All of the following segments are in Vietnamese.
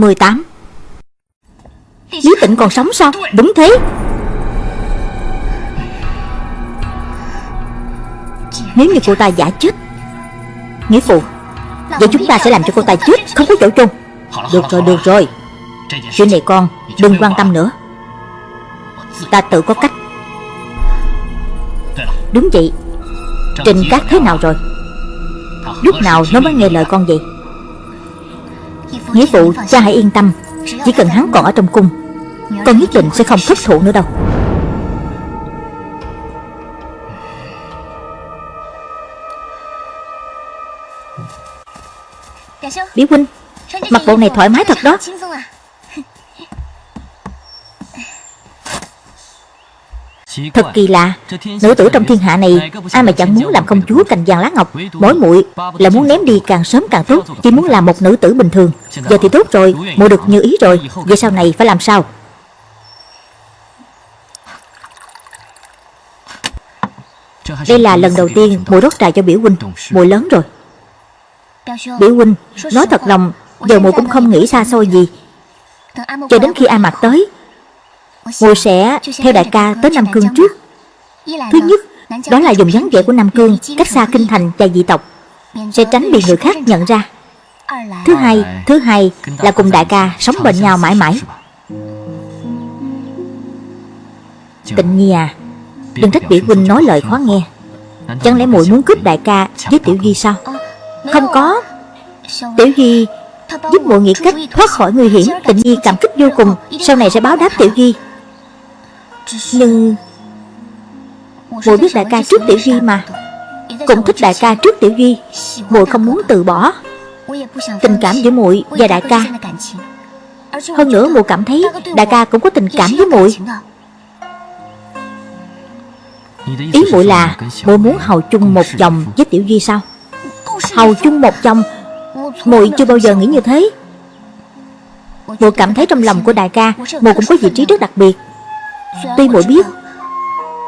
18 Lý tịnh còn sống sao? Đúng thế. Nếu như cô ta giả chết, Nghĩa phụ, Vậy chúng ta sẽ làm cho cô ta chết, Không có chỗ chôn. Được rồi được rồi. Chuyện này con đừng quan tâm nữa. Ta tự có cách. Đúng vậy. Trình Cát thế nào rồi? Lúc nào nó mới nghe lời con vậy? Nghĩa phụ cha hãy yên tâm. Chỉ cần hắn còn ở trong cung, Con nhất định sẽ không thất thủ nữa đâu. Biểu huynh, Mặc bộ này thoải mái thật đó. Thật kỳ lạ. Nữ tử trong thiên hạ này Ai mà chẳng muốn làm công chúa cành vàng lá ngọc Mỗi muội là muốn ném đi càng sớm càng tốt. Chỉ muốn làm một nữ tử bình thường. Giờ thì tốt rồi. Muội được như ý rồi. Vậy sau này phải làm sao? Đây là lần đầu tiên muội rót trà cho biểu huynh. Muội lớn rồi. Biểu huynh Nói thật lòng Giờ muội cũng không nghĩ xa xôi gì. Cho đến khi A Mạc tới Muội sẽ theo đại ca tới Nam Cương trước. Thứ nhất Đó là dùng dáng vẻ của Nam Cương Cách xa kinh thành và dị tộc Sẽ tránh bị người khác nhận ra. Thứ hai Thứ hai là cùng đại ca sống bên nhau mãi mãi. Tịnh Nhi à Đừng trách biểu huynh nói lời khó nghe. Chẳng lẽ muội muốn cướp đại ca với Tiểu Duy sao? Không có. Tiểu Duy giúp muội nghĩ cách thoát khỏi nguy hiểm Tịnh Nhi cảm kích vô cùng. Sau này sẽ báo đáp Tiểu Duy nhưng muội biết đại ca trước Tiểu Duy mà. Cũng thích đại ca trước Tiểu Duy. Muội không muốn từ bỏ. Tình cảm giữa muội và đại ca. Hơn nữa muội cảm thấy đại ca cũng có tình cảm với muội. Ý muội là muội muốn hầu chung một chồng với Tiểu Duy sao? Hầu chung một chồng, muội chưa bao giờ nghĩ như thế. Muội cảm thấy trong lòng của đại ca, muội cũng có vị trí rất đặc biệt tuy muội biết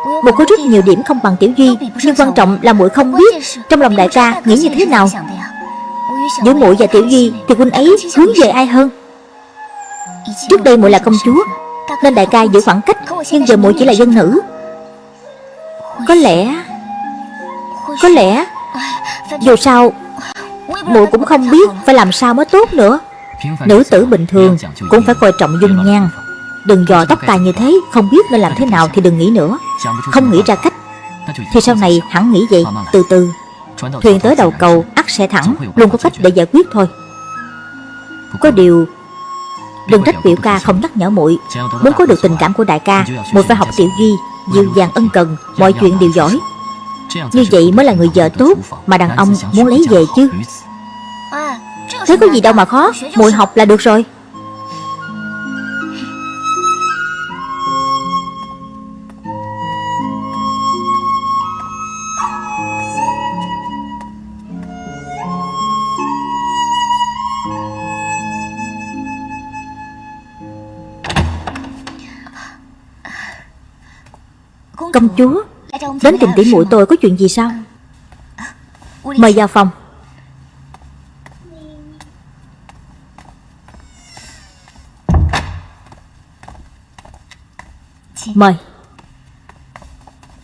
muội có rất nhiều điểm không bằng tiểu duy, nhưng quan trọng là muội không biết trong lòng đại ca nghĩ như thế nào. Giữa muội và tiểu duy thì huynh ấy hướng về ai hơn? Trước đây muội là công chúa, nên đại ca giữ khoảng cách, nhưng giờ muội chỉ là dân nữ. Có lẽ có lẽ, dù sao, muội cũng không biết phải làm sao mới tốt nữa. Nữ tử bình thường cũng phải coi trọng dung nhan. Đừng dò tóc tai như thế Không biết nên làm thế nào thì đừng nghĩ nữa. Không nghĩ ra cách. Thì sau này hẳn nghĩ vậy. Từ từ. Thuyền tới đầu cầu ắt sẽ thẳng. Luôn có cách để giải quyết thôi. Có điều Đừng trách biểu ca không nhắc nhở muội. Muốn có được tình cảm của đại ca muội phải học tiểu duy Dịu dàng ân cần Mọi chuyện đều giỏi. Như vậy mới là người vợ tốt Mà đàn ông muốn lấy về chứ? Thế có gì đâu mà khó. Muội học là được rồi Công chúa. Đến tìm tỉ muội tôi có chuyện gì sao? Mời vào phòng. Mời.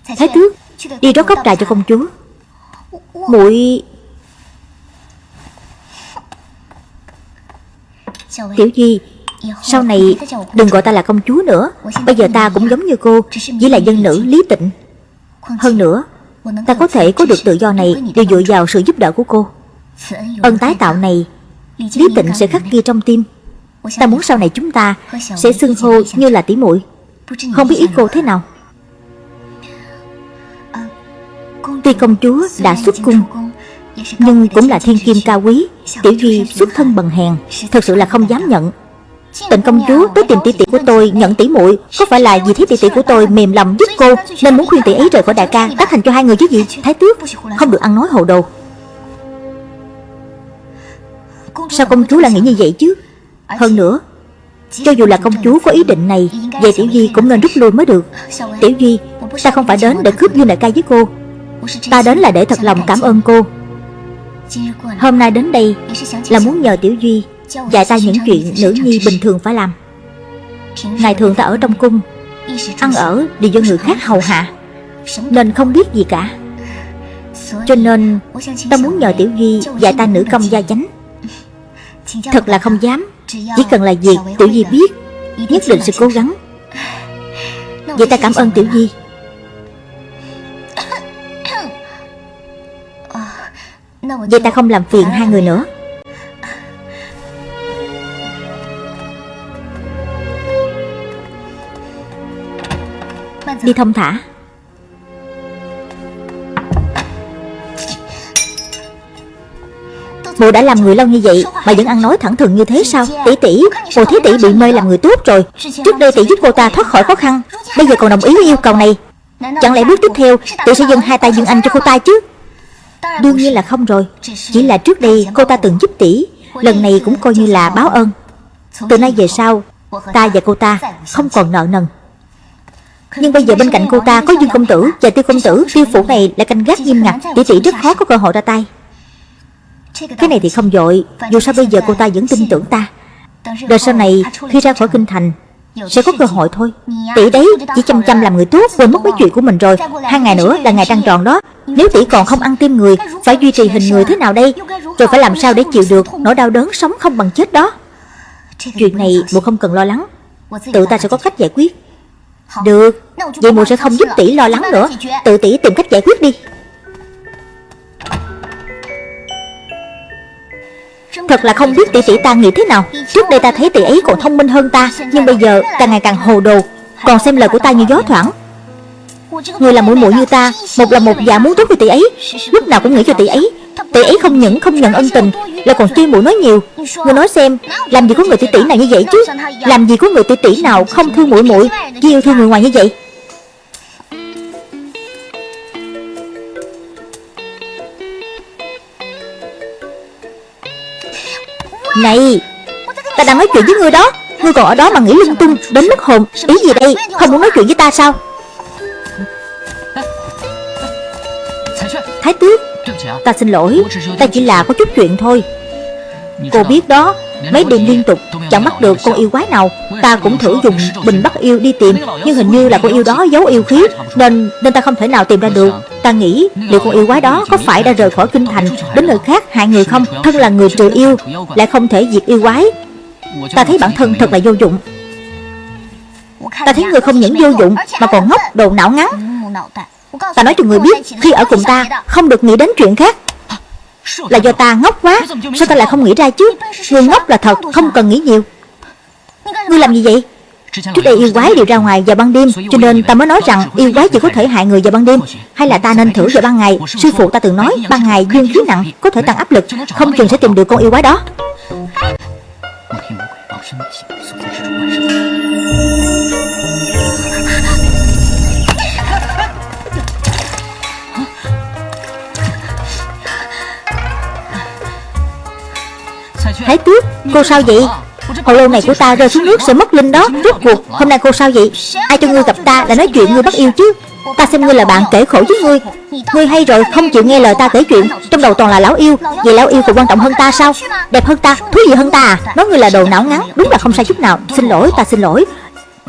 Thái tước Đi rót cốc trà cho công chúa. Muội Tiểu Duy sau này, đừng gọi ta là công chúa nữa. Bây giờ ta cũng giống như cô, Chỉ là dân nữ lý tịnh. Hơn nữa, Ta có thể có được tự do này Đều dựa vào sự giúp đỡ của cô. Ân tái tạo này, Lý tịnh sẽ khắc ghi trong tim. Ta muốn sau này chúng ta Sẽ xưng hô như là tỷ muội. Không biết ý cô thế nào. Tuy công chúa đã xuất cung, Nhưng cũng là thiên kim cao quý, Tiểu Duy xuất thân bần hèn, Thật sự là không dám nhận. Tịnh công chúa, tới tìm tỷ tỷ của tôi, nhận tỷ muội. Có phải là vì thấy tỷ tỷ của tôi mềm lòng giúp cô, Nên muốn khuyên tỷ ấy rời khỏi đại ca, Tác thành cho hai người chứ gì? Thái tước, Không được ăn nói hồ đồ. Sao công chúa lại nghĩ như vậy chứ? Hơn nữa, Cho dù là công chúa có ý định này, về Tiểu Duy cũng nên rút lui mới được. Tiểu Duy, Ta không phải đến để cướp Dương đại ca với cô. Ta đến là để thật lòng cảm ơn cô. Hôm nay đến đây Là muốn nhờ Tiểu Duy Dạy ta những chuyện nữ nhi bình thường phải làm Ngày thường ta ở trong cung Ăn ở đều do người khác hầu hạ Nên không biết gì cả Cho nên ta muốn nhờ Tiểu Duy dạy ta nữ công gia chánh Thật là không dám Chỉ cần là việc Tiểu Duy biết Nhất định sẽ cố gắng Vậy ta cảm ơn Tiểu Duy Vậy ta không làm phiền hai người nữa Đi thông thả. Mụ đã làm người lâu như vậy Mà vẫn ăn nói thẳng thừng như thế sao? Tỷ tỷ Mụ thấy tỷ bị mê làm người tốt rồi. Trước đây tỷ giúp cô ta thoát khỏi khó khăn, Bây giờ còn đồng ý với yêu cầu này. Chẳng lẽ bước tiếp theo Tỷ sẽ dâng hai tay dương anh cho cô ta chứ? Đương nhiên là không rồi. Chỉ là trước đây cô ta từng giúp tỷ, Lần này cũng coi như là báo ơn. Từ nay về sau, Ta và cô ta không còn nợ nần nhưng bây giờ bên cạnh cô ta có Dương Công Tử và Tiêu Công Tử, Tiêu Phủ này lại canh gác nghiêm ngặt. Tỷ tỷ rất khó có cơ hội ra tay. Cái này thì không dội, Dù sao bây giờ cô ta vẫn tin tưởng ta. Rồi sau này, khi ra khỏi kinh thành, Sẽ có cơ hội thôi. Tỷ đấy chỉ chăm chăm làm người tốt Quên mất mấy chuyện của mình rồi. Hai ngày nữa là ngày trăng tròn đó. Nếu tỷ còn không ăn tim người, Phải duy trì hình người thế nào đây? Rồi phải làm sao để chịu được Nỗi đau đớn sống không bằng chết đó? Chuyện này bộ không cần lo lắng. Tự ta sẽ có cách giải quyết được. Vậy muội sẽ không giúp tỷ lo lắng nữa. Tự tỷ tìm cách giải quyết đi. Thật là không biết tỷ tỷ ta nghĩ thế nào. Trước đây ta thấy tỷ ấy còn thông minh hơn ta Nhưng bây giờ càng ngày càng hồ đồ. Còn xem lời của ta như gió thoảng. Người là mũi mũi như ta Một là một dạ muốn tốt với tỷ ấy Lúc nào cũng nghĩ cho tỷ ấy Tỷ ấy không những không nhận ân tình, Lại còn chuyên mũi nói nhiều. Ngươi nói xem, Làm gì có người tỷ tỷ nào như vậy chứ? Làm gì có người tỷ tỷ nào không thương mũi mũi Chỉ yêu thương người ngoài như vậy? Này, Ta đang nói chuyện với ngươi đó. Ngươi còn ở đó mà nghĩ lung tung, Đến mất hồn. Ý gì đây? Không muốn nói chuyện với ta sao? Thái tước Ta xin lỗi Ta chỉ là có chút chuyện thôi. Cô biết đó Mấy đêm liên tục chẳng bắt được con yêu quái nào. Ta cũng thử dùng bình bắt yêu đi tìm Nhưng hình như là con yêu đó giấu yêu khí Nên nên ta không thể nào tìm ra được. Ta nghĩ liệu con yêu quái đó có phải đã rời khỏi kinh thành Đến nơi khác hại người không Thân là người trừ yêu Lại không thể diệt yêu quái. Ta thấy bản thân thật là vô dụng. Ta thấy người không những vô dụng Mà còn ngốc đồ não ngắn Ta nói cho người biết, Khi ở cùng ta, không được nghĩ đến chuyện khác. Là do ta ngốc quá, Sao ta lại không nghĩ ra chứ? Người ngốc là thật, không cần nghĩ nhiều. Ngươi làm gì vậy? Trước đây yêu quái đều ra ngoài vào ban đêm, Cho nên ta mới nói rằng yêu quái chỉ có thể hại người vào ban đêm. Hay là ta nên thử vào ban ngày? Sư phụ ta từng nói, ban ngày dương khí nặng, Có thể tăng áp lực, Không chừng sẽ tìm được con yêu quái đó. Thái tước Cô sao vậy? Hồ lô này của ta rơi xuống nước sẽ mất linh đó. Rốt cuộc, hôm nay cô sao vậy? Ai cho ngươi gặp ta đã nói chuyện ngươi bắt yêu chứ? Ta xem ngươi là bạn kể khổ với ngươi. Ngươi hay rồi, không chịu nghe lời ta kể chuyện. Trong đầu toàn là lão yêu. Vậy lão yêu còn quan trọng hơn ta sao? Đẹp hơn ta, Thú vị hơn ta à? Nói ngươi là đồ não ngắn, Đúng là không sai chút nào. Xin lỗi, ta xin lỗi.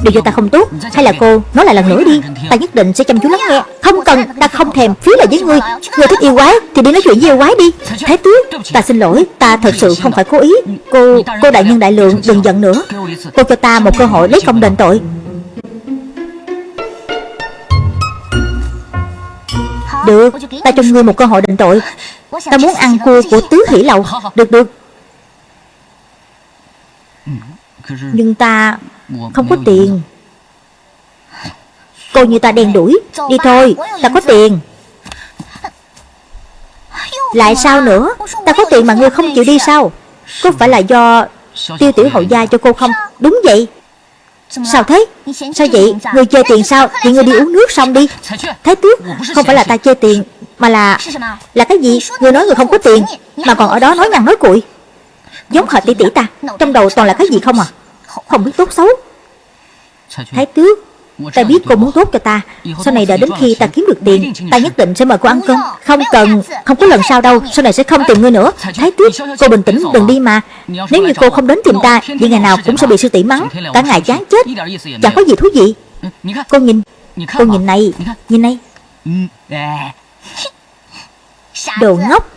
Điều gì ta không tốt, Hay là cô nói lại lần nữa đi. Ta nhất định sẽ chăm chú lắng nghe. Không cần, Ta không thèm phí lời với ngươi. Ngươi thích yêu quái, Thì đi nói chuyện với yêu quái đi. Thái tước, Ta xin lỗi, Ta thật sự không phải cố ý. Cô Cô đại nhân đại lượng, Đừng giận nữa. Cô cho ta một cơ hội lấy công đền tội. Được, Ta cho ngươi một cơ hội đền tội. Ta muốn ăn cua của tứ hỷ lầu. Được được. Nhưng ta không có tiền. Cô như ta đen đuổi Đi thôi Ta có tiền. Lại sao nữa? Ta có tiền mà ngươi không chịu đi sao? Có phải là do Tiêu tiểu hậu gia cho cô không? Đúng vậy. Sao thế? Sao vậy? Ngươi chơi tiền sao? Thì ngươi đi uống nước xong đi. Thái tước Không phải là ta chơi tiền Mà là Là cái gì? Ngươi nói ngươi không có tiền Mà còn ở đó nói nhăn nói cuội Giống hệt tỷ tỷ ta. Trong đầu toàn là cái gì không à Không biết tốt xấu. Thái tước Ta biết cô muốn tốt cho ta. Sau này đợi đến khi ta kiếm được tiền Ta nhất định sẽ mời cô ăn cơm. Không cần Không có lần sau đâu. Sau này sẽ không tìm ngươi nữa. Thái tước Cô bình tĩnh đừng đi mà. Nếu như cô không đến tìm ta Vậy ngày nào cũng sẽ bị sư tỷ mắng. Cả ngày chán chết. Chẳng có gì thú vị. Cô nhìn Cô nhìn này Nhìn này. Đồ ngốc.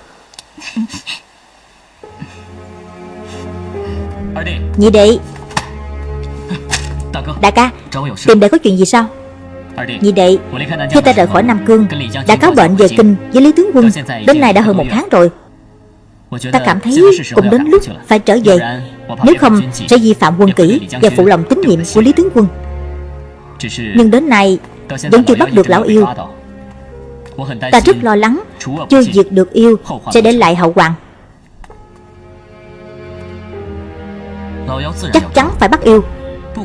Nhị đệ Đại ca Tìm đệ có chuyện gì sao? Nhị đệ Khi ta rời khỏi Nam Cương Đã cáo bệnh về kinh với Lý Tướng Quân. Đến nay đã hơn một tháng rồi. Ta cảm thấy cũng đến lúc phải trở về. Nếu không sẽ vi phạm quân kỷ Và phụ lòng tín nhiệm của Lý Tướng Quân. Nhưng đến nay Vẫn chưa bắt được lão yêu. Ta rất lo lắng Chưa diệt được yêu Sẽ để lại hậu hoàng. Chắc chắn phải bắt yêu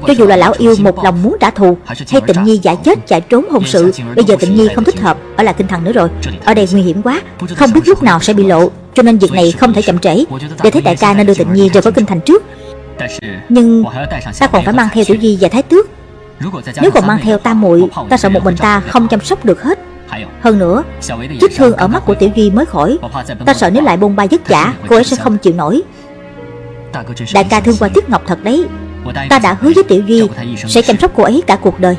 Cho dù là lão yêu một lòng muốn trả thù Hay tịnh nhi giả chết chạy trốn hôn sự Bây giờ tịnh nhi không thích hợp Ở lại kinh thần nữa rồi. Ở đây nguy hiểm quá Không biết lúc nào sẽ bị lộ Cho nên việc này không thể chậm trễ. Để thấy đại ca nên đưa tịnh nhi rời khỏi kinh thành trước. Nhưng ta còn phải mang theo tiểu di và thái tước. Nếu còn mang theo ta muội Ta sợ một mình ta không chăm sóc được hết. Hơn nữa Vết thương ở mắt của Tiểu Duy mới khỏi Ta sợ nếu lại bôn ba vất vả Cô ấy sẽ không chịu nổi. Đại ca thương qua Tiết Ngọc thật đấy Ta đã hứa với Tiểu Duy Sẽ chăm sóc cô ấy cả cuộc đời.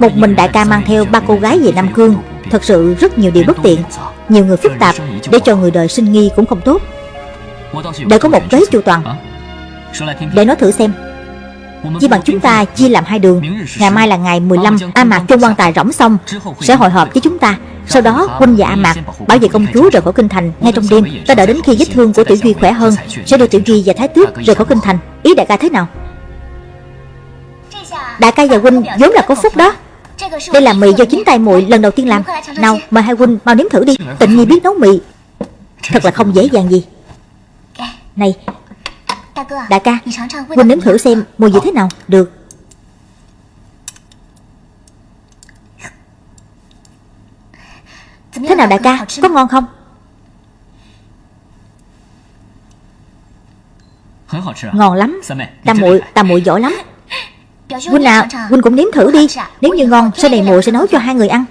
Một mình đại ca mang theo ba cô gái về Nam Cương Thật sự rất nhiều điều bất tiện, Nhiều người phức tạp Để cho người đời sinh nghi cũng không tốt. Để có một kế chu toàn. Để nói thử xem. Chỉ bằng chúng ta chia làm hai đường, Ngày mai là ngày 15 A Mạc trong quan tài rỗng xong, Sẽ hội họp với chúng ta. Sau đó Huynh và A Mạc bảo vệ công chúa rời khỏi kinh thành Ngay trong đêm, Ta đợi đến khi vết thương của Tiểu Duy khỏe hơn, Sẽ đưa Tiểu Duy và Thái Tước rời khỏi kinh thành. Ý đại ca thế nào? Đại ca và Huynh vốn là có phúc đó. Đây là mì do chính tay muội lần đầu tiên làm. Nào, mời hai Huynh mau nếm thử đi. Tịnh nhi biết nấu mì. Thật là không dễ dàng gì. Này, Đại ca, Huynh nếm thử xem mùi vị thế nào. Được. Thế nào đại ca Có ngon không? Ngon lắm. Tam muội Tam muội giỏi lắm. Huynh nào Huynh cũng nếm thử đi. Nếu như ngon Sau này muội sẽ nấu cho hai người ăn.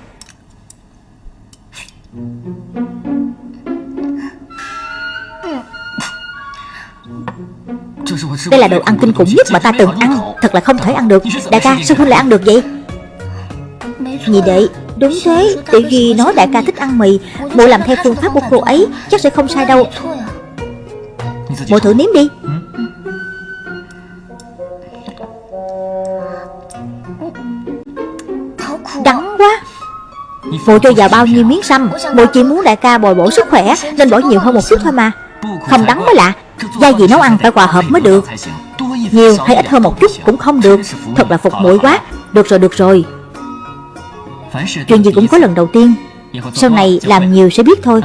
Đây là đồ ăn kinh khủng nhất mà ta từng ăn. Thật là không thể ăn được. Đại ca sao huynh lại ăn được vậy? Nhị đệ Đúng thế Tiểu Duy nói đại ca thích ăn mì. Bộ làm theo phương pháp của cô ấy, Chắc sẽ không sai đâu. Bộ thử nếm đi. Đắng quá. Bộ cho vào bao nhiêu miếng xăm? Bộ chỉ muốn đại ca bồi bổ sức khỏe, Nên bỏ nhiều hơn một chút thôi mà. Không đắng mới lạ. Gia vị nấu ăn phải hòa hợp mới được. Nhiều hay ít hơn một chút cũng không được. Thật là phục mũi quá. Được rồi được rồi. Chuyện gì cũng có lần đầu tiên. Sau này làm nhiều sẽ biết thôi.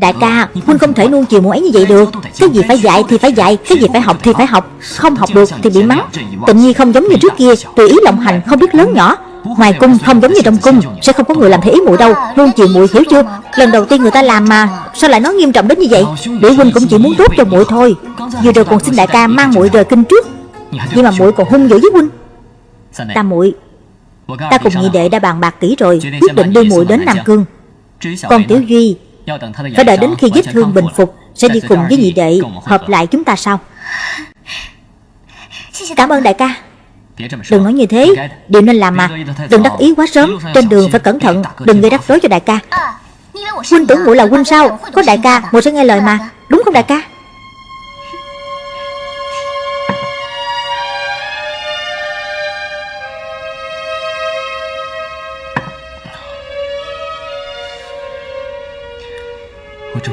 Đại ca, Huynh không thể nuông chiều muội ấy như vậy được. Cái gì phải dạy thì phải dạy Cái gì phải học thì phải học. Không học được thì bị mắng. Tịnh nhi không giống như trước kia Tùy ý lộng hành không biết lớn nhỏ. Ngoài cung không giống như trong cung Sẽ không có người làm theo ý muội đâu. Nuông chiều muội hiểu chưa? Lần đầu tiên người ta làm mà Sao lại nói nghiêm trọng đến như vậy? Để huynh cũng chỉ muốn tốt cho muội thôi. Vừa rồi còn xin đại ca mang muội rời kinh trước. Nhưng mà muội còn hung dữ với huynh. Ta muội Ta cùng nhị đệ đã bàn bạc kỹ rồi Quyết định đưa muội đến Nam Cương. Còn Tiểu Duy Phải đợi đến khi vết thương bình phục Sẽ đi cùng với nhị đệ Hợp lại chúng ta sau. Cảm ơn đại ca. Đừng nói như thế. Điều nên làm mà. Đừng đắc ý quá sớm. Trên đường phải cẩn thận. Đừng gây rắc rối cho đại ca. Huynh tưởng muội là huynh sao? Có đại ca muội sẽ nghe lời mà Đúng không đại ca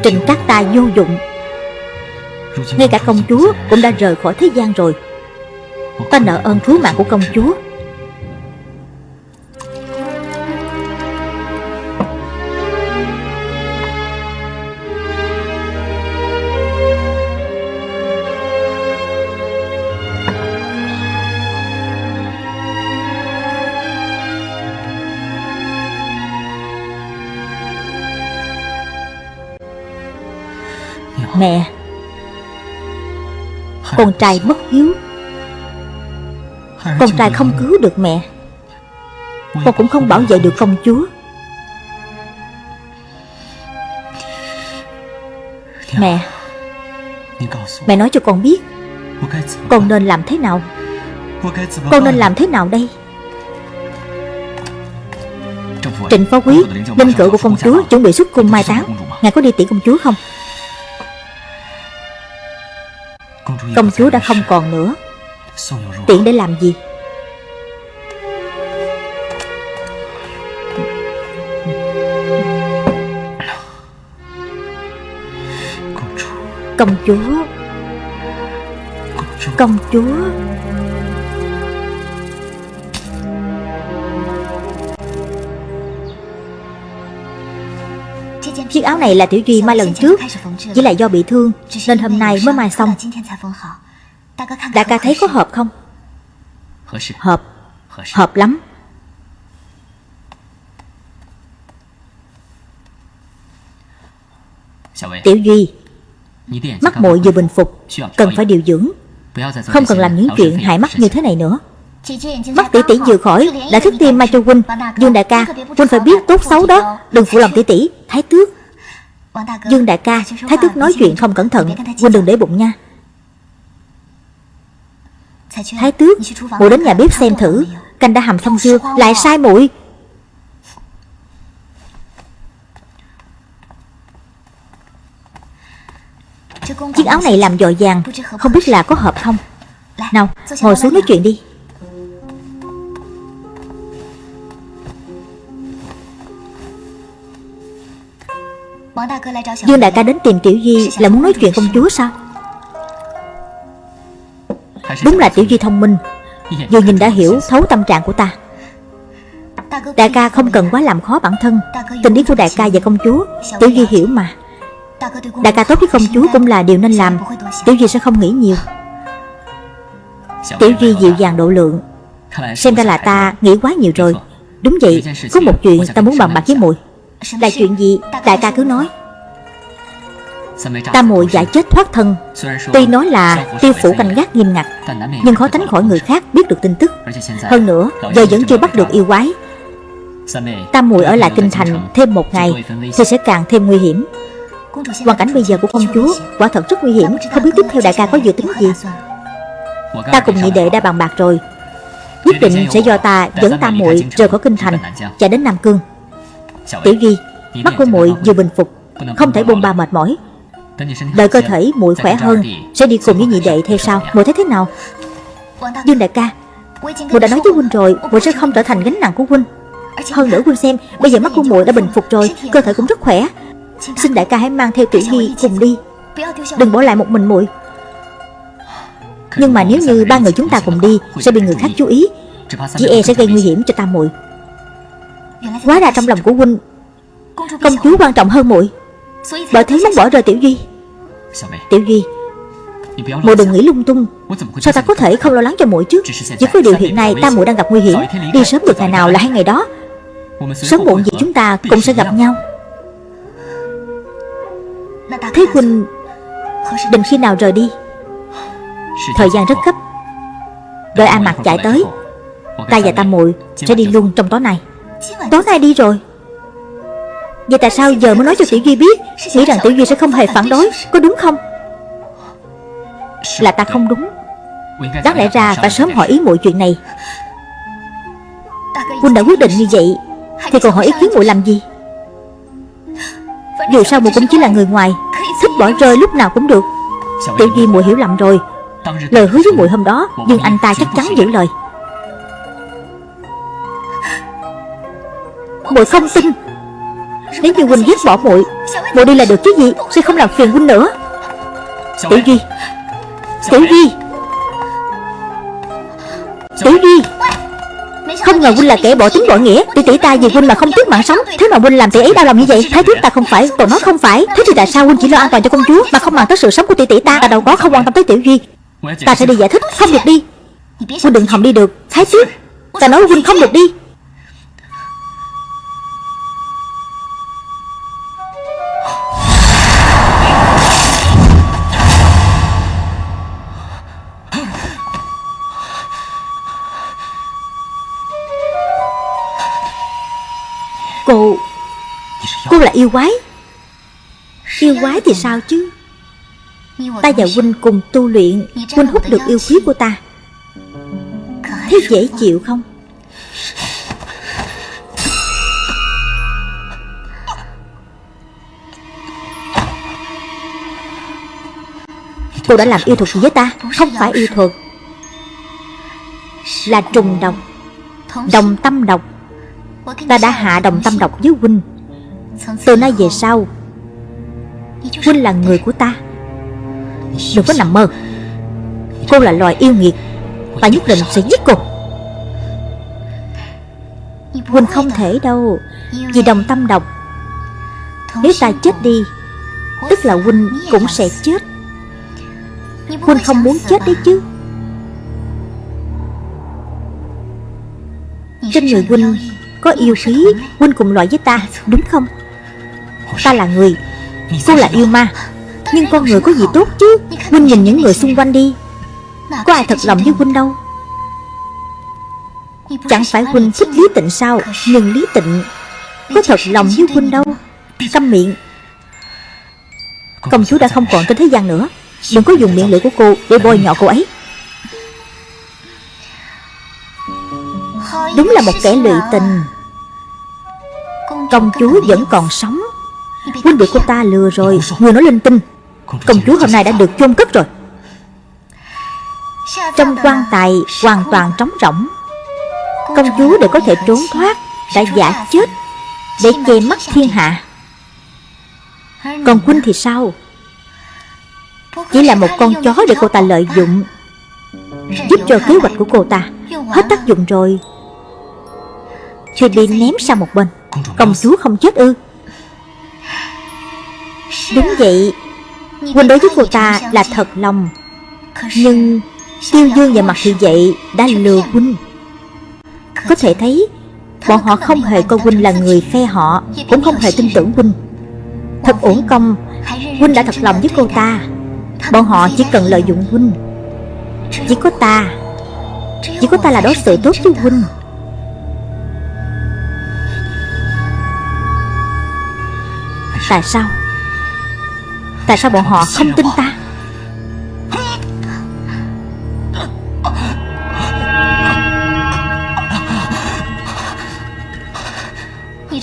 Trình các Tài vô dụng. Ngay cả công chúa cũng đã rời khỏi thế gian rồi. Ta nợ ơn cứu mạng của công chúa. Mẹ. Con trai mất hiếu. Con trai không cứu được mẹ. Con cũng không bảo vệ được công chúa. Mẹ. Mẹ nói cho con biết. Con nên làm thế nào? Con nên làm thế nào đây? Trịnh phó quý Linh cữu của công chúa chuẩn bị xuất cung mai táng. Ngài có đi tiễn công chúa không Công chúa đã không còn nữa. Tiện để làm gì? Công chúa. Công chúa Chiếc áo này là Tiểu Duy mai lần trước Chỉ là do bị thương Nên hôm nay mới mai xong. Đại ca thấy có hợp không? Hợp Hợp. Lắm. Tiểu Duy Mắt muội vừa bình phục Cần phải điều dưỡng. Không cần làm những chuyện hại mắt như thế này nữa. Mắt tỷ tỷ vừa khỏi Đã thức tim mai cho huynh. Dương đại ca Huynh phải biết tốt xấu đó. Đừng phụ lòng tỷ tỷ. Thái tước Dương đại ca, Thái tước nói chuyện không cẩn thận. Huynh đừng để bụng nha. Thái tước Mụ đến nhà bếp xem thử. Canh đã hầm xong chưa? Lại sai muội. Chiếc áo này làm dội vàng. Không biết là có hợp không? Nào, ngồi xuống nói chuyện đi. Dương đại ca đến tìm Tiểu Duy Là muốn nói chuyện công chúa sao? Đúng là Tiểu Duy thông minh. Vừa nhìn đã hiểu thấu tâm trạng của ta. Đại ca không cần quá làm khó bản thân. Tình ý của đại ca và công chúa Tiểu Duy hiểu mà. Đại ca tốt với công chúa cũng là điều nên làm. Tiểu Duy sẽ không nghĩ nhiều. Tiểu Duy dịu dàng độ lượng. Xem ra là ta nghĩ quá nhiều rồi. Đúng vậy Có một chuyện ta muốn bàn bạc với muội Là chuyện gì? Đại ca cứ nói. Ta muội giải chết thoát thân. Tuy nói là tiêu phủ canh gác nghiêm ngặt Nhưng khó tránh khỏi người khác biết được tin tức. Hơn nữa Giờ vẫn chưa bắt được yêu quái. Ta muội ở lại kinh thành thêm một ngày Thì sẽ càng thêm nguy hiểm. Hoàn cảnh bây giờ của công chúa Quả thật rất nguy hiểm. Không biết tiếp theo đại ca có dự tính gì. Ta cùng nhị đệ đã bàn bạc rồi. Nhất định sẽ do ta dẫn ta muội rời khỏi kinh thành Chạy đến Nam Cương Tiểu Duy Mắt của muội vừa bình phục Không thể bôn ba mệt mỏi. Đợi cơ thể muội khỏe hơn Sẽ đi cùng với nhị đệ theo sau Muội thấy thế nào? Dương đại ca Muội đã nói với huynh rồi Muội sẽ không trở thành gánh nặng của huynh. Hơn nữa huynh xem Bây giờ mắt của muội đã bình phục rồi Cơ thể cũng rất khỏe. Xin đại ca hãy mang theo Tiểu Nhi cùng đi. Đừng bỏ lại một mình muội. Nhưng mà nếu như ba người chúng ta cùng đi Sẽ bị người khác chú ý. Chỉ e sẽ gây nguy hiểm cho ta muội Quá ra trong lòng của huynh Công chúa quan trọng hơn muội. Bởi thế muốn bỏ rơi Tiểu Duy. Tiểu Duy, Muội đừng nghĩ lung tung. Sao ta có thể không lo lắng cho muội chứ? Chỉ có điều hiện nay, ta muội đang gặp nguy hiểm. Đi sớm được ngày nào là hai ngày đó. Sớm muộn gì chúng ta cũng sẽ gặp nhau. Thế Huynh Định khi nào rời đi? Thời gian rất gấp. Đợi A Mạc chạy tới, Ta và ta muội sẽ đi luôn trong tối nay. Tối nay đi rồi. Vậy tại sao giờ mới nói cho Tiểu Duy biết? Nghĩ rằng Tiểu Duy sẽ không hề phản đối. Có đúng không? Là ta không đúng. Đáng lẽ ra phải sớm hỏi ý muội chuyện này. Quân đã quyết định như vậy, Thì còn hỏi ý kiến muội làm gì? Dù sao muội cũng chỉ là người ngoài, Thích bỏ rơi lúc nào cũng được. Tiểu Duy muội hiểu lầm rồi. Lời hứa với muội hôm đó, Nhưng anh ta chắc chắn giữ lời. Muội không tin. Nếu như huynh ghét bỏ muội Muội đi là được chứ gì? Sẽ không làm phiền huynh nữa. Tiểu Duy Tiểu Duy Tiểu Duy Không ngờ huynh là kẻ bỏ tính bỏ nghĩa. Tỷ tỷ ta vì huynh mà không tiếc mạng sống. Thế mà huynh làm tỷ ấy đau lòng như vậy? Thái thước ta không phải Còn nói không phải. Thế thì tại sao huynh chỉ lo an toàn cho công chúa Mà không màng tới sự sống của tỷ tỷ ta? Ta đâu có không quan tâm tới Tiểu Duy Ta sẽ đi giải thích Không được đi. Huynh đừng hòng đi được. Thái tước Ta nói huynh không được đi là yêu quái. Yêu quái thì sao chứ? Ta và huynh cùng tu luyện, Huynh hút được yêu khí của ta. Thế dễ chịu không? Cô đã làm yêu thuật gì với ta? Không phải yêu thuật. Là trùng độc, Đồng tâm độc. Ta đã hạ đồng tâm độc với huynh. Từ nay về sau, Huynh là người của ta. Đừng có nằm mơ. Cô là loài yêu nghiệt Ta nhất định sẽ giết cô. Huynh không thể đâu, Vì đồng tâm độc. Nếu ta chết đi, Tức là Huynh cũng sẽ chết. Huynh không muốn chết đấy chứ. Trên người Huynh có yêu khí, Huynh cùng loại với ta, Đúng không? Ta là người. Cô là yêu ma. Nhưng con người có gì tốt chứ? Huynh nhìn những người xung quanh đi. Có ai thật lòng với Huynh đâu? Chẳng phải Huynh thích Lý Tịnh sao? Nhưng Lý Tịnh Có thật lòng với Huynh đâu. Câm miệng. Công chúa đã không còn trên thế gian nữa. Đừng có dùng miệng lưỡi của cô để bôi nhọ cô ấy. Đúng là một kẻ lụy tình. Công chúa vẫn còn sống. Huynh bị cô ta lừa rồi Người nói linh tinh. Công chúa hôm nay đã được chôn cất rồi. Trong quan tài hoàn toàn trống rỗng. Công chúa để có thể trốn thoát Đã giả chết Để che mắt thiên hạ. Còn Huynh thì sao? Chỉ là một con chó để cô ta lợi dụng Giúp cho kế hoạch của cô ta Hết tác dụng rồi. Thì bị ném sang một bên. Công chúa không chết ư Đúng vậy. Huynh đối với cô ta là thật lòng. Nhưng Tiêu Dương và Mặt Thị Vậy đã lừa Huynh. Có thể thấy, Bọn họ không hề coi Huynh là người phe họ, Cũng không hề tin tưởng Huynh. Thật uổng công, Huynh đã thật lòng với cô ta. Bọn họ chỉ cần lợi dụng Huynh. Chỉ có ta, Chỉ có ta là đối xử tốt với Huynh. Tại sao? Tại sao bọn họ không tin ta?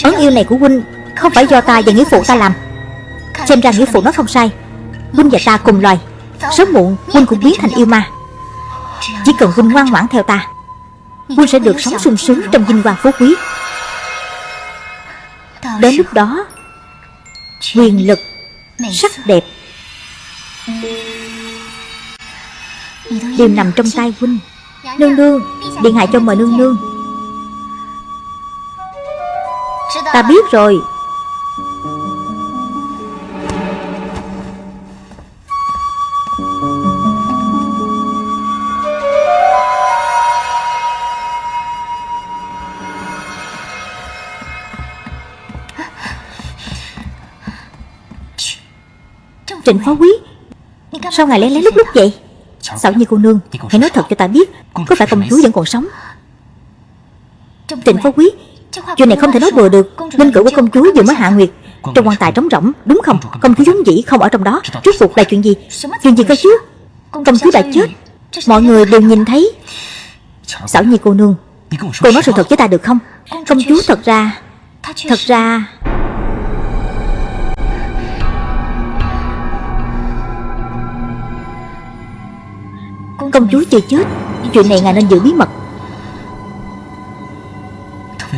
Ấn yêu này của huynh Không phải do ta và nghĩa phụ ta làm. Xem ra nghĩa phụ nó không sai. Huynh và ta cùng loài. Sớm muộn huynh cũng biến thành yêu ma. Chỉ cần huynh ngoan ngoãn theo ta Huynh sẽ được sống sung sướng trong vinh quang phú quý. Đến lúc đó Quyền lực Sắc đẹp. Đều nằm trong tay huynh. Nương nương Điện hạ cho mời nương nương. Ta biết rồi Trịnh phó quý. Sao ngài lén lén lúc lúc vậy? Xảo như cô nương Hãy nói thật cho ta biết Có phải công chúa vẫn còn sống? Trịnh phó quý Chuyện này không thể nói bừa được. Linh cữu của công chúa vừa mới hạ nguyệt. Trong quan tài trống rỗng Đúng không? Công chúa giống dĩ không ở trong đó. Rốt cuộc là chuyện gì? Chuyện gì cơ chứ? Công chúa đã chết. Mọi người đều nhìn thấy. Xảo nhi cô nương Cô nói sự thật với ta được không? Công chúa thật ra Thật ra Công chúa chưa chết. Chuyện này ngài nên giữ bí mật.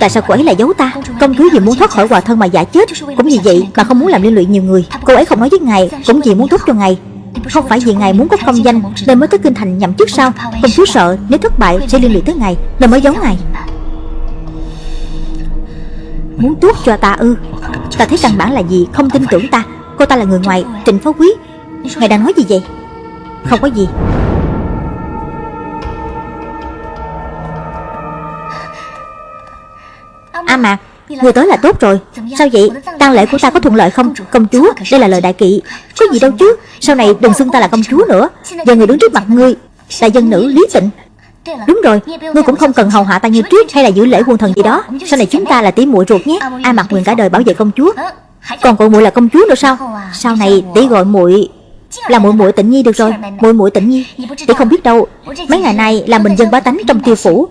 Tại sao cô ấy lại giấu ta? Công chúa vì muốn thoát khỏi hòa thân mà giả chết. Cũng vì vậy mà không muốn làm liên lụy nhiều người. Cô ấy không nói với ngài, Cũng vì muốn tốt cho ngài. Không phải vì ngài muốn có công danh, Nên mới tới kinh thành nhậm chức sao? Công chúa sợ nếu thất bại sẽ liên lụy tới ngài, Nên mới giấu ngài. Muốn tốt cho ta ư? Ta thấy căn bản là gì? Không tin tưởng ta. Cô ta là người ngoài, Trịnh phó quý. Ngài đang nói gì vậy? Không có gì. À mà Người tới là tốt rồi. Sao vậy? Tang lễ của ta có thuận lợi không? Công chúa Đây là lời đại kỵ. Có gì đâu chứ? Sau này đừng xưng ta là công chúa nữa. Giờ người đứng trước mặt ngươi Là dân nữ Lý Tịnh. Đúng rồi Ngươi cũng không cần hầu hạ ta như trước Hay là giữ lễ quân thần gì đó. Sau này chúng ta là tỷ muội ruột nhé. A mặc nguyện cả đời bảo vệ công chúa. Còn gọi muội là công chúa nữa sao? Sau này tỷ gọi muội là muội muội tịnh nhi được rồi. muội muội tịnh nhi. Tỷ không biết đâu mấy ngày nay là mình dân bá tánh trong tiêu phủ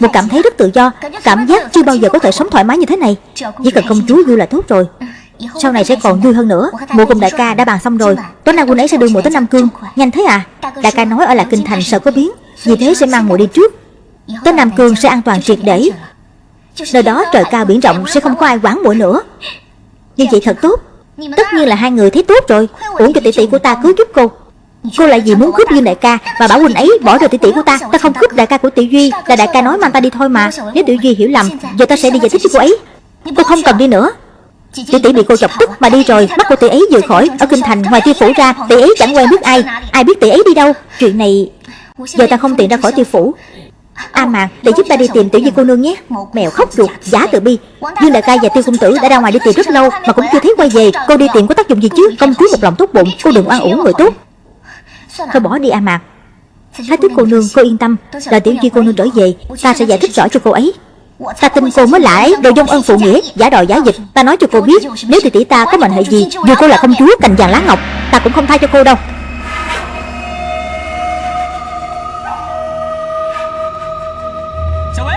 một cảm thấy rất tự do, cảm giác chưa bao giờ có thể sống thoải mái như thế này. Chỉ cần công chúa vui là tốt rồi. Sau này sẽ còn vui hơn nữa. Mụ cùng đại ca đã bàn xong rồi. Tối nay quân ấy sẽ đưa muội tới nam cương. Nhanh thế à? Đại ca nói ở lại kinh thành sợ có biến. Vì thế sẽ mang muội đi trước. Tới nam cương sẽ an toàn triệt để. Nơi đó trời cao biển rộng, sẽ không có ai quản muội nữa. Như vậy thật tốt. Tất nhiên là hai người thấy tốt rồi. Uổng cho tỷ tỷ của ta cứu giúp cô. Cô lại vì muốn cướp Dương đại ca và bảo huynh ấy bỏ rơi tỷ tỷ của ta. Ta không cướp đại ca của Tiểu Duy Là đại ca nói mang ta đi thôi mà. Nếu Tiểu Duy hiểu lầm Giờ ta sẽ đi giải thích cho cô ấy. Cô không cần đi nữa. Tỷ tỷ bị cô chọc tức mà đi rồi Bắt cô tỷ ấy vừa khỏi. Ở kinh thành ngoài tiêu phủ ra Tỷ ấy chẳng quen biết ai. Ai biết tỷ ấy đi đâu? Chuyện này Giờ ta không tiện ra khỏi tiêu phủ. A à mà, để giúp ta đi tìm tiểu di cô nương nhé. Mèo khóc ruột, giả từ bi. Dương đại ca và tiêu công tử đã ra ngoài đi tìm rất lâu Mà cũng chưa thấy quay về. Cô đi tìm có tác dụng gì chứ? Công chúa một lòng tốt bụng Cô đừng oan uổng người tốt. Thôi bỏ đi A Mạc. Thái tước cô nương cô yên tâm. Là tiểu di cô nương trở về Ta sẽ giải thích rõ cho cô ấy. Ta tin cô mới lại đồ dông ân phụ nghĩa Giả đòi giả dịch. Ta nói cho cô biết Nếu tỷ tỷ ta có mệnh hệ gì Dù cô là công chúa cành vàng lá ngọc Ta cũng không tha cho cô đâu.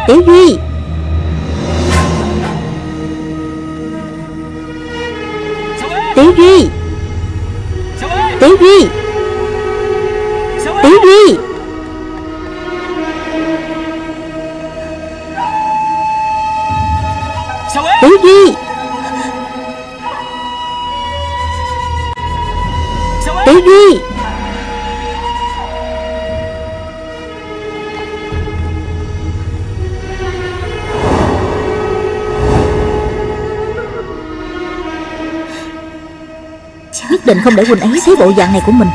Tiểu Duy. Tiểu Duy Nhất định không để Quỳnh ấy thấy bộ dạng này của mình.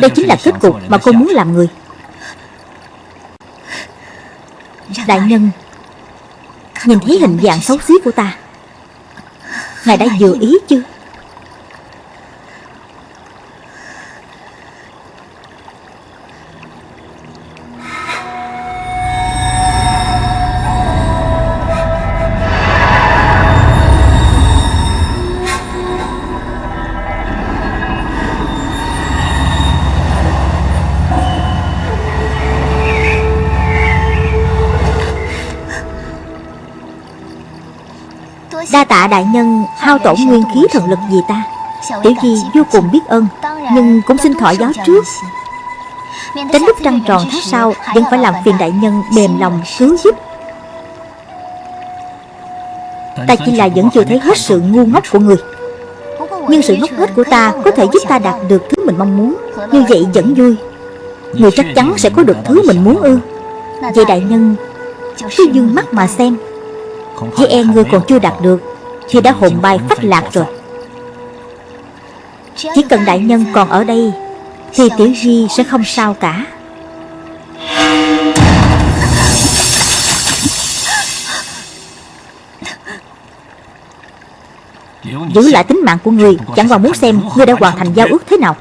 Đây chính là kết cục mà cô muốn làm người. Đại nhân, Nhìn thấy hình dạng xấu xí của ta, Ngài đã vừa ý chưa tạ đại nhân hao tổn nguyên khí thần lực vì ta? Tiểu Di vô cùng biết ơn, Nhưng cũng xin thọ gió trước. Tránh lúc trăng tròn tháng sau, Vẫn phải làm phiền đại nhân mềm lòng cứu giúp. Ta chỉ là vẫn chưa thấy hết sự ngu ngốc của người. Nhưng sự ngốc nghếch của ta Có thể giúp ta đạt được thứ mình mong muốn. Như vậy vẫn vui. Người chắc chắn sẽ có được thứ mình muốn ư. Vậy đại nhân, Cứ dương mắt mà xem. Với e người còn chưa đạt được thì đã hồn bay phách lạc rồi. Chỉ cần đại nhân còn ở đây, Thì Tiểu Di sẽ không sao cả. Giữ lại tính mạng của người, Chẳng qua muốn xem Ngươi đã hoàn thành giao ước thế nào.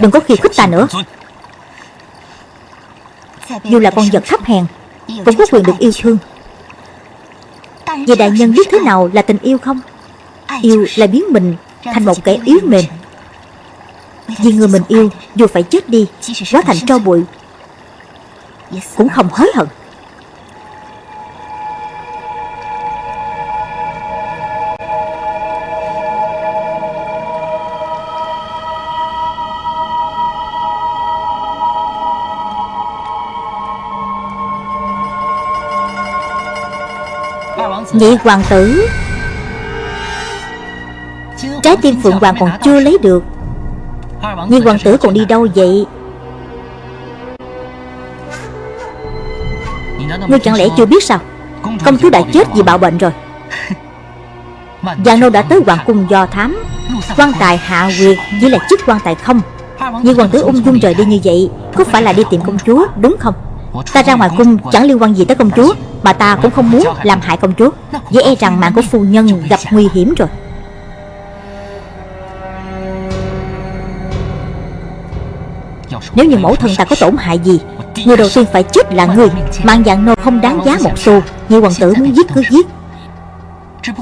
Đừng có khi khích ta nữa. Dù là con vật thấp hèn, Cũng có quyền được yêu thương. Vậy đại nhân biết thế nào là tình yêu không? Yêu là biến mình thành một kẻ yếu mềm. Vì người mình yêu dù phải chết đi Hóa thành tro bụi. Cũng không hối hận Nhị hoàng tử. Trái tim Phượng Hoàng còn chưa lấy được. Nhị hoàng tử còn đi đâu vậy? Ngươi chẳng lẽ chưa biết sao? Công chúa đã chết vì bạo bệnh rồi. Giang nô đã tới hoàng cung do thám. Quan tài hạ quyệt chỉ là chức quan tài không. Như hoàng tử ung dung rời đi như vậy Có phải là đi tìm công chúa đúng không? Ta ra ngoài cung chẳng liên quan gì tới công chúa mà ta cũng không muốn làm hại công chúa. Dễ e rằng mạng của phu nhân gặp nguy hiểm rồi. Nếu như mẫu thân ta có tổn hại gì, Người đầu tiên phải chết là người Mạng dạng nô không đáng giá một xu như hoàng tử muốn giết cứ giết.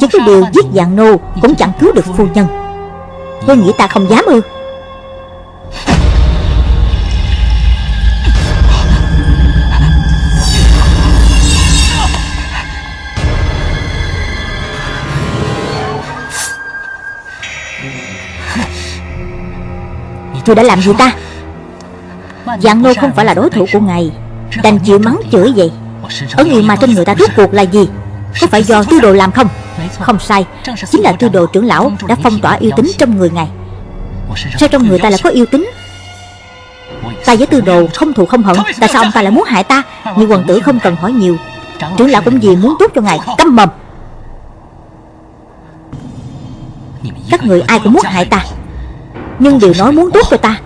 Chỉ có điều giết dạng nô Cũng chẳng cứu được phu nhân. Ngươi nghĩ ta không dám ư. Ngươi đã làm gì ta? Dạng nô không phải là đối thủ của ngài. Đành chịu mắng chửi vậy. Ấn yêu ma trên người ta rốt cuộc là gì? Có phải do tư đồ làm không? Không sai. Chính là tư đồ trưởng lão đã phong tỏa yêu tính trong người ngài. Sao trong người ta lại có yêu tính Ta với tư đồ không thù không hận. Tại sao ông ta lại muốn hại ta? Như quần tử không cần hỏi nhiều. Trưởng lão cũng vì muốn tốt cho ngài Câm mầm Các người ai cũng muốn hại ta nhưng đều nói muốn tốt cho ta.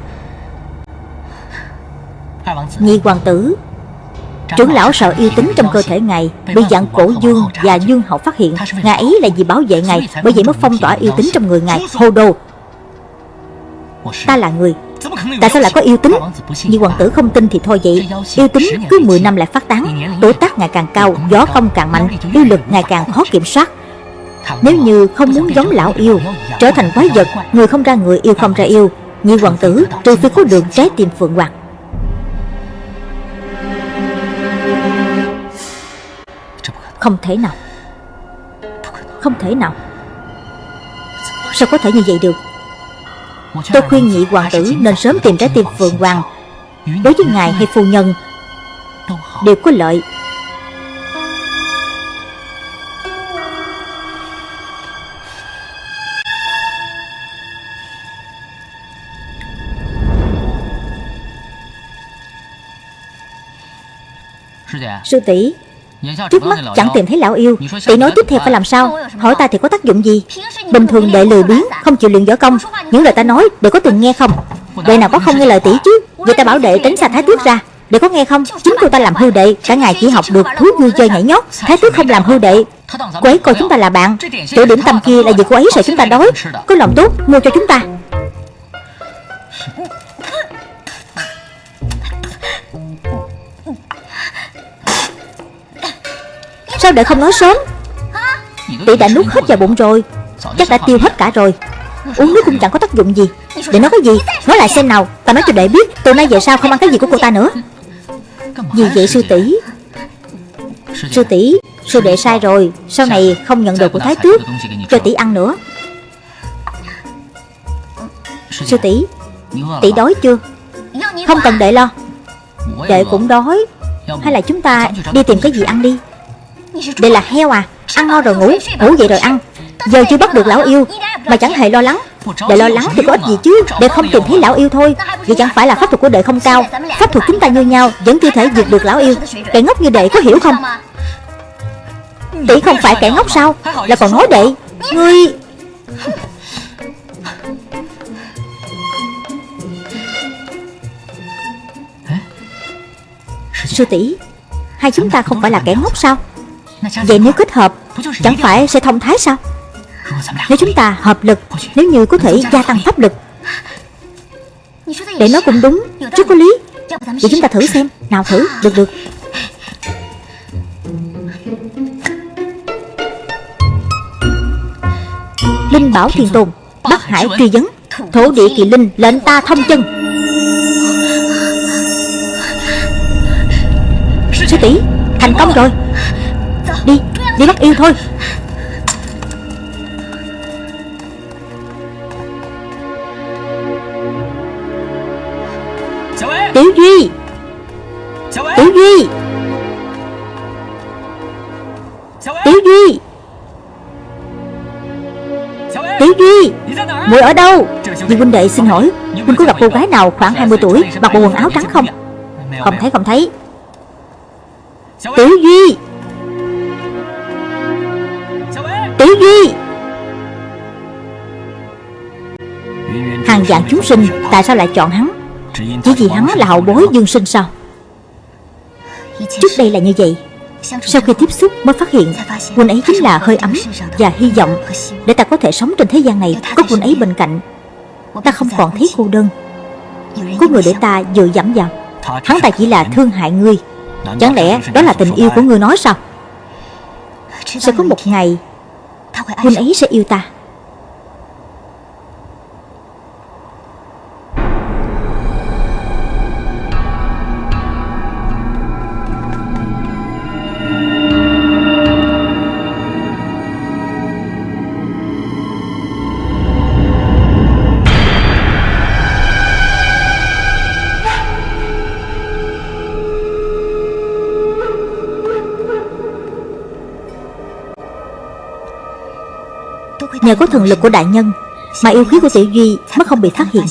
Nhi hoàng tử, Trưởng lão sợ yêu tính trong cơ thể ngài Bị dạng cổ dương và dương hậu phát hiện. Ngài ấy là vì bảo vệ ngài, Bởi vậy mới phong tỏa yêu tính trong người ngài. Hồ đồ Ta là người. Tại sao lại có yêu tính nhi hoàng tử không tin thì thôi vậy. Yêu tính cứ 10 năm lại phát tán. Tuổi tác ngày càng cao, Gió công càng mạnh Yêu lực ngày càng khó kiểm soát. Nếu như không muốn giống lão yêu Trở thành quái vật Người không ra người yêu không ra yêu Nhị hoàng tử trừ phi có đường trái tim phượng hoàng. Không thể nào. Không thể nào. Sao có thể như vậy được? Tôi khuyên nhị hoàng tử nên sớm tìm trái tim Phượng Hoàng. Đối với ngài hay phu nhân Đều có lợi Sư tỷ, Trước mắt chẳng tìm thấy lão yêu. Tỷ nói tiếp theo phải làm sao? Hỏi ta thì có tác dụng gì? Bình thường đệ lười biếng, Không chịu luyện võ công. Những lời ta nói đệ có từng nghe không? Đệ nào có không nghe lời tỷ chứ? Vậy ta bảo đệ tránh xa thái tước ra. Đệ có nghe không? Chính cô ta làm hư đệ, Cả ngày chỉ học được thú vui chơi nhảy nhót. Thái tước không làm hư đệ. Cô ấy coi chúng ta là bạn. Chỗ điểm tâm kia là vì cô ấy sợ chúng ta đói. Có lòng tốt, mua cho chúng ta. Sao đệ không nói sớm? Tỷ đã nuốt hết vào bụng rồi, Chắc đã tiêu hết cả rồi. Uống nước cũng chẳng có tác dụng gì. Để nói cái gì, Nói lại xem nào, Ta nói cho đệ biết, Từ nay về sau không ăn cái gì của cô ta nữa. Vì vậy sư tỷ? Sư tỷ, Sư đệ sai rồi, Sau này không nhận đồ của thái tước, Cho tỷ ăn nữa. Sư tỷ Tỷ đói chưa? Không cần đệ lo. Đệ cũng đói. Hay là chúng ta đi tìm cái gì ăn đi? Đây là heo à? Ăn no rồi ngủ. Ngủ vậy rồi ăn. Giờ chưa bắt được lão yêu, Mà chẳng hề lo lắng. Đệ lo lắng thì có ích gì chứ? Đệ không tìm thấy lão yêu thôi. Vậy chẳng phải là pháp thuật của đệ không cao. Pháp thuật chúng ta như nhau, Vẫn chưa thể diệt được lão yêu. Kẻ ngốc như đệ có hiểu không? Tỷ không phải kẻ ngốc sao? Là còn nói đệ. Ngươi! Sư tỷ, Hai chúng ta không phải là kẻ ngốc sao? Vậy nếu kết hợp Chẳng phải sẽ thông thái sao? Nếu chúng ta hợp lực Nếu như có thể gia tăng pháp lực Để nói cũng đúng. Rất có lý. Vậy chúng ta thử xem. Nào thử Được được. Linh bảo thiền tồn Bắc hải truy vấn Thổ địa kỳ linh lệnh ta thông chân. Sư tỷ Thành công rồi Đi, đi bắt yêu thôi. Tiểu Duy. Tiểu Duy. Tiểu Duy. Tiểu Duy Muội ở đâu? Vì huynh đệ xin hỏi Huynh có gặp cô gái nào khoảng 20 tuổi Mặc bộ quần áo trắng không? Không thấy không thấy. Tiểu Duy Tiểu Duy Hàng dạng chúng sinh, Tại sao lại chọn hắn? Chỉ vì hắn là hậu bối dương sinh sao? Trước đây là như vậy. Sau khi tiếp xúc mới phát hiện, quân ấy chính là hơi ấm Và hy vọng Để ta có thể sống trên thế gian này, Có quân ấy bên cạnh. Ta không còn thấy cô đơn. Có người để ta dựa dẫm vào. Hắn ta chỉ là thương hại ngươi. Chẳng lẽ đó là tình yêu của ngươi nói sao? Sẽ có một ngày Huynh ấy sẽ yêu ta. Nhờ có thần lực của đại nhân, Mà yêu khí của tiểu duy mới không bị phát hiện.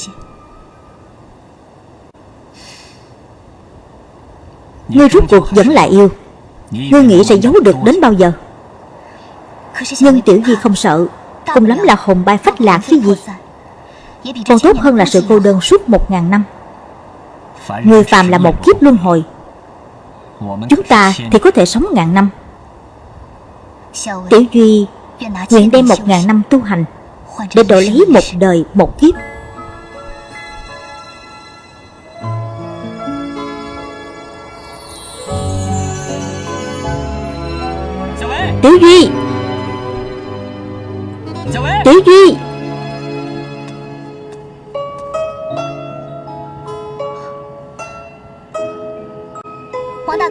Ngươi rút cuộc vẫn là yêu. Ngươi nghĩ sẽ giấu được đến bao giờ? Nhưng tiểu duy không sợ Cùng lắm là hồn bay phách lạc cái gì. Còn tốt hơn là sự cô đơn suốt một ngàn năm. Người phàm là một kiếp luân hồi. Chúng ta thì có thể sống ngàn năm. Tiểu Duy Nguyện đem một ngàn năm tu hành Để đổi lấy một đời một kiếp. Tiểu Duy. Tiểu Duy.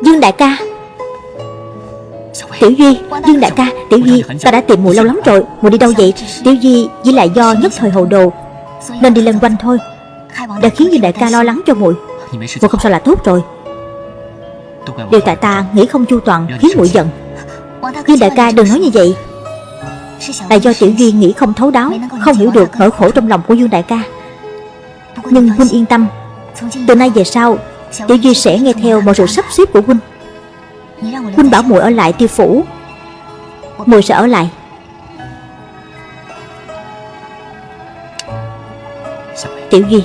Dương đại ca. Tiểu Duy, Dương đại ca, Tiểu Duy Ta đã tìm mùi lâu lắm rồi Mùi đi đâu vậy? Tiểu Duy chỉ là do nhất thời hồ đồ Nên đi lần quanh thôi. Đã khiến Dương đại ca lo lắng cho muội Muội không sao là tốt rồi. Điều tại ta nghĩ không chu toàn Khiến muội giận. Dương đại ca đừng nói như vậy. Là do Tiểu Duy nghĩ không thấu đáo Không hiểu được nỗi khổ trong lòng của Dương đại ca. Nhưng Huynh yên tâm Từ nay về sau Tiểu Duy sẽ nghe theo mọi sự sắp xếp của Huynh Huynh bảo muội ở lại tiêu phủ. Muội sẽ ở lại. Tiểu Duy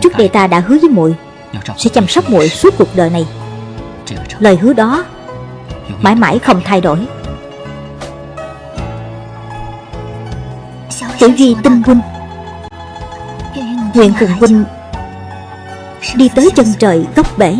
Trước đây ta đã hứa với muội Sẽ chăm sóc muội suốt cuộc đời này. Lời hứa đó Mãi mãi không thay đổi. Tiểu Duy tin huynh. Nguyện cùng huynh Đi tới chân trời góc bể.